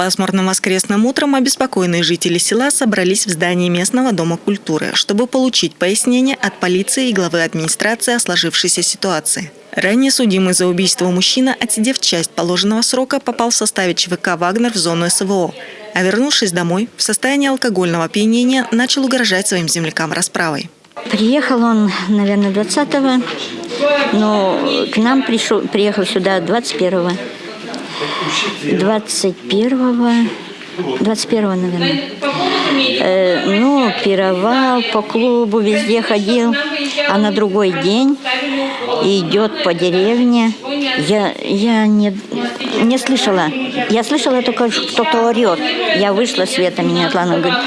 Пасмурным воскресным утром обеспокоенные жители села собрались в здании местного дома культуры, чтобы получить пояснение от полиции и главы администрации о сложившейся ситуации. Ранее судимый за убийство мужчина, отсидев часть положенного срока, попал в составе ЧВК «Вагнер» в зону СВО, а вернувшись домой, в состоянии алкогольного опьянения начал угрожать своим землякам расправой. Приехал он, наверное, 20-го, но к нам пришел, приехал сюда 21-го. 21-го, 21-го, наверное. Э, ну, пировал, по клубу везде ходил, а на другой день идет по деревне. Я, я не, не слышала. Я слышала только, кто-то орет. Я вышла, Света меня Атлана говорит,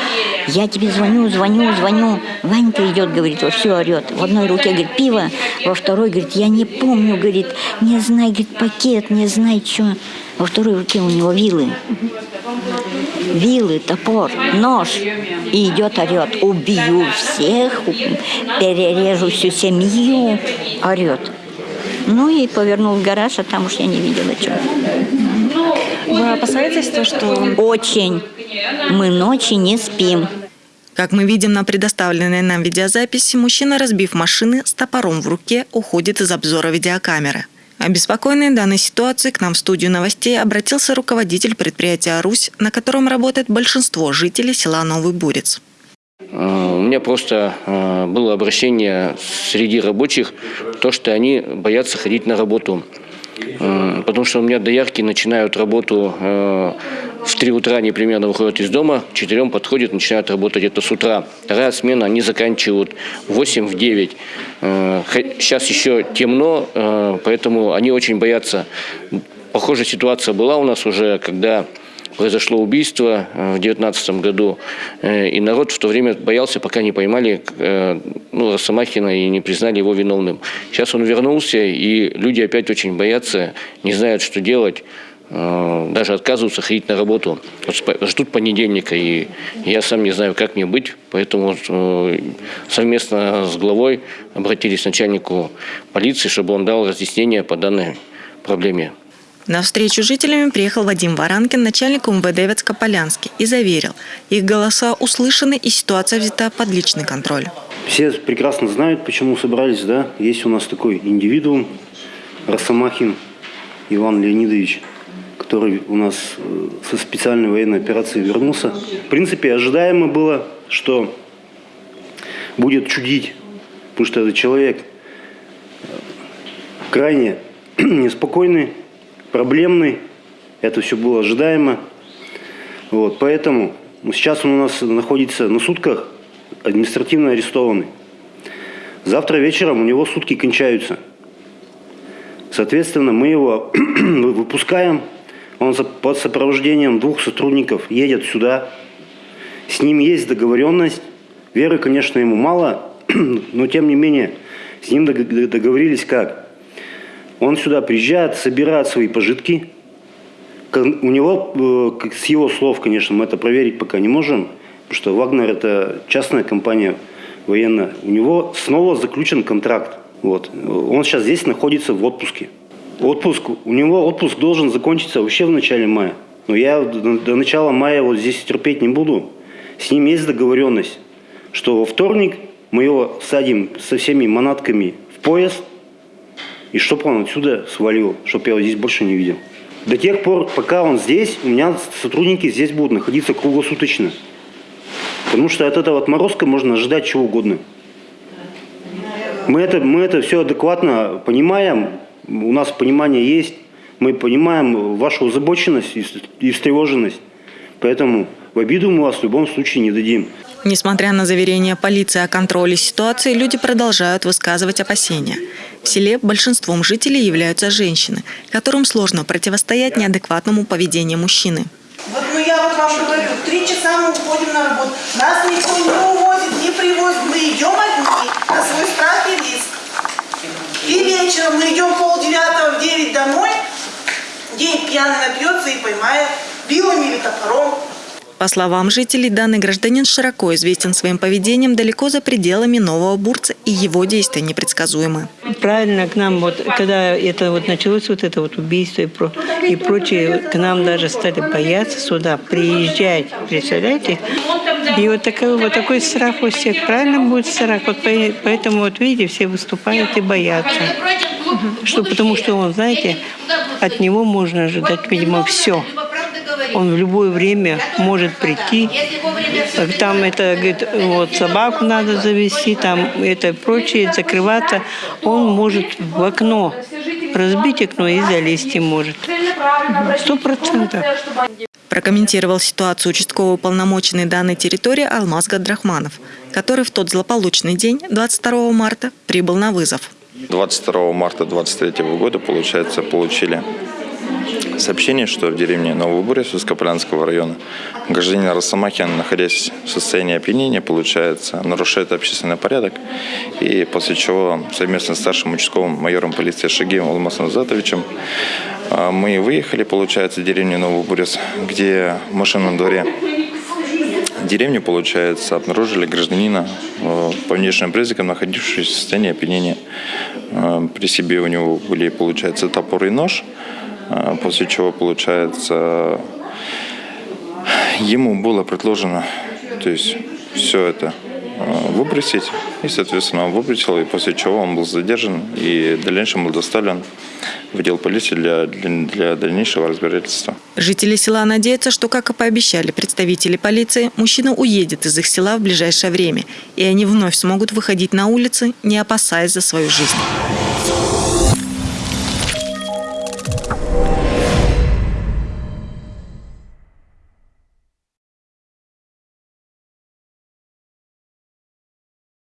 я тебе звоню, звоню, звоню. Ванька идет, говорит, вот все орет. В одной руке, говорит, пиво, во второй, говорит, я не помню, говорит, не знаю, говорит, пакет, не знаю, что. Во второй руке у него вилы. Вилы, топор, нож. И идет, орет. Убью всех, перережу всю семью. Орет. Ну и повернул в гараж, а там уж я не видела, что. Вы опасаетесь то, что... Очень. Мы ночи не спим. Как мы видим на предоставленной нам видеозаписи, мужчина, разбив машины, с топором в руке уходит из обзора видеокамеры. Обеспокоенный данной ситуацией к нам в студию новостей обратился руководитель предприятия «Русь», на котором работает большинство жителей села Новый Бурец. У меня просто э, было обращение среди рабочих, то, что они боятся ходить на работу. Потому что у меня доярки начинают работу э, в 3 утра, они примерно выходят из дома, к 4 подходят, начинают работать это с утра. Вторая смена, они заканчивают в 8, в 9. Сейчас еще темно, э, поэтому они очень боятся. Похожая ситуация была у нас уже, когда произошло убийство э, в 2019 году, э, и народ в то время боялся, пока не поймали э, ну, Росомахина и не признали его виновным. Сейчас он вернулся, и люди опять очень боятся, не знают, что делать даже отказываются ходить на работу. Ждут понедельника, и я сам не знаю, как мне быть. Поэтому совместно с главой обратились к начальнику полиции, чтобы он дал разъяснение по данной проблеме. На встречу жителями приехал Вадим Варанкин, начальник УМВД Вецкополянский, и заверил, их голоса услышаны и ситуация взята под личный контроль. Все прекрасно знают, почему собрались, да? Есть у нас такой индивидуум, Росомахин Иван Леонидович, который у нас э, со специальной военной операции вернулся. В принципе, ожидаемо было, что будет чудить, потому что этот человек э, крайне неспокойный, проблемный. Это все было ожидаемо. Вот, поэтому сейчас он у нас находится на сутках, административно арестованный. Завтра вечером у него сутки кончаются. Соответственно, мы его выпускаем. Он под сопровождением двух сотрудников едет сюда. С ним есть договоренность. Веры, конечно, ему мало, но тем не менее с ним договорились как? Он сюда приезжает, собирает свои пожитки. У него, э, с его слов, конечно, мы это проверить пока не можем, потому что Вагнер это частная компания военная. У него снова заключен контракт. Вот. Он сейчас здесь находится в отпуске. Отпуск, у него отпуск должен закончиться вообще в начале мая. Но я до начала мая вот здесь терпеть не буду. С ним есть договоренность, что во вторник мы его садим со всеми манатками в поезд – и чтобы он отсюда свалил, чтобы я его здесь больше не видел. До тех пор, пока он здесь, у меня сотрудники здесь будут находиться круглосуточно. Потому что от этого отморозка можно ожидать чего угодно. Мы это, мы это все адекватно понимаем, у нас понимание есть, мы понимаем вашу озабоченность и встревоженность. Поэтому в обиду мы вас в любом случае не дадим. Несмотря на заверения полиции о контроле ситуации, люди продолжают высказывать опасения. В селе большинством жителей являются женщины, которым сложно противостоять неадекватному поведению мужчины. Вот ну я вот вам говорю, три часа мы уходим на работу. Нас никто не увозит, не привозит. Мы идем одни на свой страх и риск. И вечером мы идем полдевятого в девять домой. День пьяный напьется и поймает вилами или топором. По словам жителей, данный гражданин широко известен своим поведением далеко за пределами Нового Бурца, и его действия непредсказуемы. Правильно к нам, вот, когда это вот началось, вот это вот убийство и, про, и прочее, к нам даже стали бояться сюда приезжать, представляете? И вот такой, вот такой страх у всех, правильно будет страх, вот по- поэтому вот видите, все выступают и боятся. Что, потому что он, знаете, от него можно ожидать, видимо, все. Он в любое время может прийти. Там это, говорит, вот собаку надо завести, там это прочее, закрываться. Он может в окно разбить окно и залезть и может. Сто процентов. Прокомментировал ситуацию участковый уполномоченный данной территории Алмаз Гадрахманов, который в тот злополучный день, 22 марта, прибыл на вызов. 22 марта 2023 года, получается, получили сообщение, что в деревне Новый Бурец Ускополянского района гражданин Росомахин, находясь в состоянии опьянения, получается, нарушает общественный порядок. И после чего совместно с старшим участковым майором полиции Шагиевым Алмасом Затовичем а, мы выехали, получается, в деревню Новый Бурец, где в машинном дворе деревни, получается, обнаружили гражданина э, по внешним признакам, находившегося в состоянии опьянения. Э, При себе у него были, получается, топор и нож, после чего, получается, ему было предложено, то есть все это э, выбросить, и, соответственно, он выбросил, и после чего он был задержан и в дальнейшем был доставлен в отдел полиции для, для, для дальнейшего разбирательства. Жители села надеются, что, как и пообещали представители полиции, мужчина уедет из их села в ближайшее время, и они вновь смогут выходить на улицы, не опасаясь за свою жизнь.